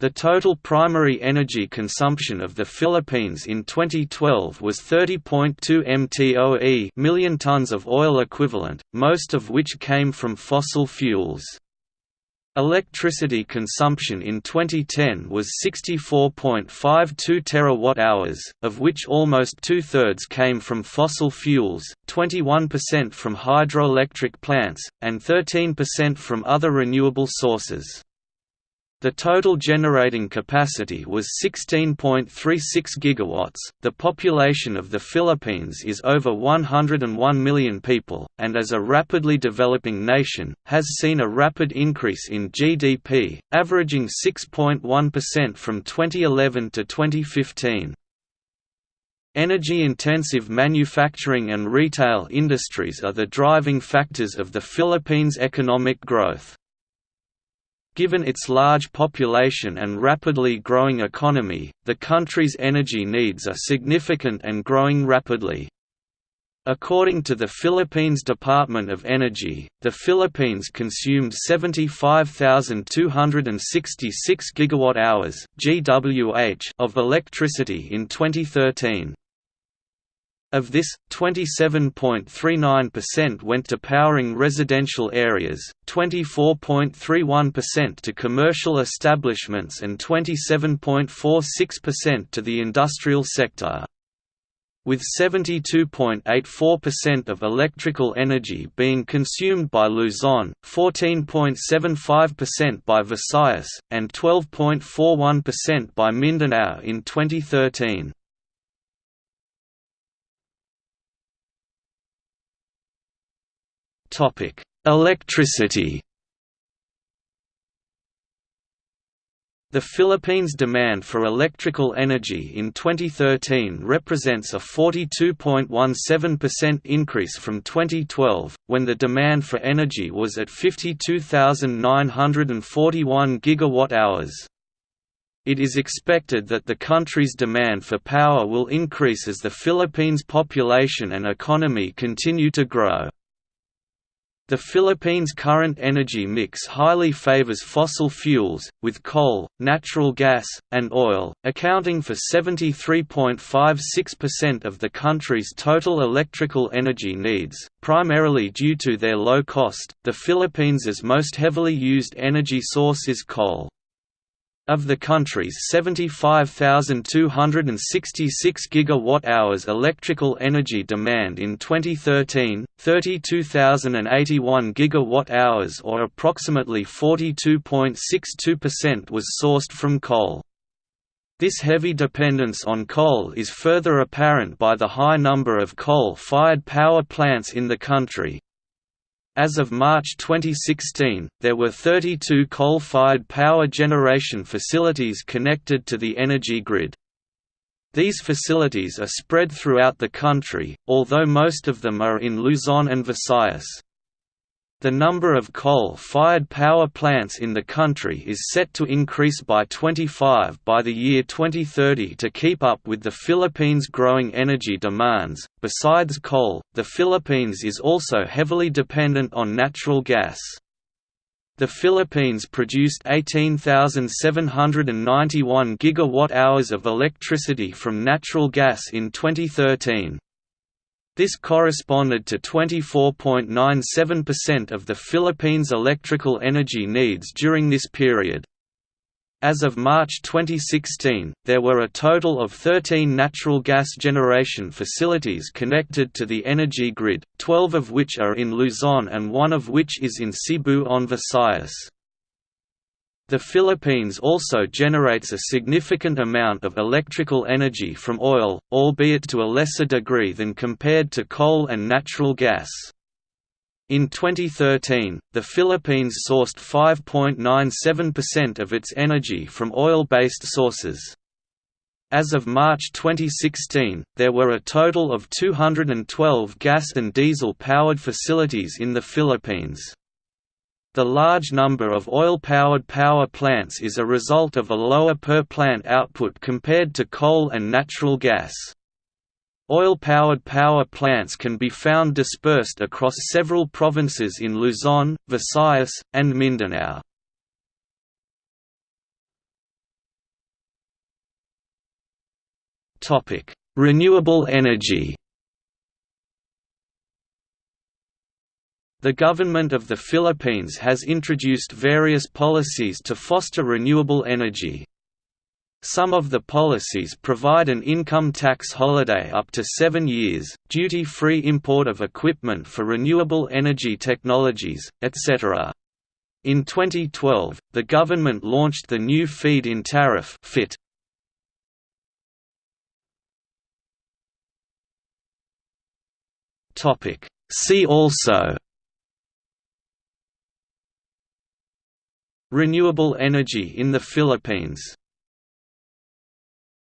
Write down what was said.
The total primary energy consumption of the Philippines in 2012 was 30.2 mtoe million tons of oil equivalent, most of which came from fossil fuels. Electricity consumption in 2010 was 64.52 terawatt-hours, of which almost two-thirds came from fossil fuels, 21% from hydroelectric plants, and 13% from other renewable sources. The total generating capacity was 16.36 gigawatts. The population of the Philippines is over 101 million people, and as a rapidly developing nation, has seen a rapid increase in GDP, averaging 6.1% from 2011 to 2015. Energy-intensive manufacturing and retail industries are the driving factors of the Philippines' economic growth. Given its large population and rapidly growing economy, the country's energy needs are significant and growing rapidly. According to the Philippines Department of Energy, the Philippines consumed 75,266 gigawatt-hours (GWh) of electricity in 2013. Of this, 27.39% went to powering residential areas, 24.31% to commercial establishments and 27.46% to the industrial sector. With 72.84% of electrical energy being consumed by Luzon, 14.75% by Visayas, and 12.41% by Mindanao in 2013. Topic: Electricity. The Philippines' demand for electrical energy in 2013 represents a 42.17% increase from 2012, when the demand for energy was at 52,941 gigawatt-hours. It is expected that the country's demand for power will increase as the Philippines' population and economy continue to grow. The Philippines' current energy mix highly favors fossil fuels, with coal, natural gas, and oil, accounting for 73.56% of the country's total electrical energy needs, primarily due to their low cost. The Philippines' most heavily used energy source is coal. Of the country's 75,266 gigawatt-hours electrical energy demand in 2013, 32,081 gigawatt-hours or approximately 42.62% was sourced from coal. This heavy dependence on coal is further apparent by the high number of coal-fired power plants in the country, as of March 2016, there were 32 coal-fired power generation facilities connected to the energy grid. These facilities are spread throughout the country, although most of them are in Luzon and Visayas. The number of coal-fired power plants in the country is set to increase by 25 by the year 2030 to keep up with the Philippines' growing energy demands. Besides coal, the Philippines is also heavily dependent on natural gas. The Philippines produced 18,791 gigawatt-hours of electricity from natural gas in 2013. This corresponded to 24.97% of the Philippines' electrical energy needs during this period. As of March 2016, there were a total of 13 natural gas generation facilities connected to the energy grid, 12 of which are in Luzon and one of which is in Cebu on Visayas. The Philippines also generates a significant amount of electrical energy from oil, albeit to a lesser degree than compared to coal and natural gas. In 2013, the Philippines sourced 5.97% of its energy from oil-based sources. As of March 2016, there were a total of 212 gas and diesel-powered facilities in the Philippines. The large number of oil-powered power plants is a result of a lower per-plant output compared to coal and natural gas. Oil-powered power plants can be found dispersed across several provinces in Luzon, Visayas, and Mindanao. Renewable energy The government of the Philippines has introduced various policies to foster renewable energy. Some of the policies provide an income tax holiday up to seven years, duty-free import of equipment for renewable energy technologies, etc. In 2012, the government launched the new feed-in tariff FIT. See also Renewable energy in the Philippines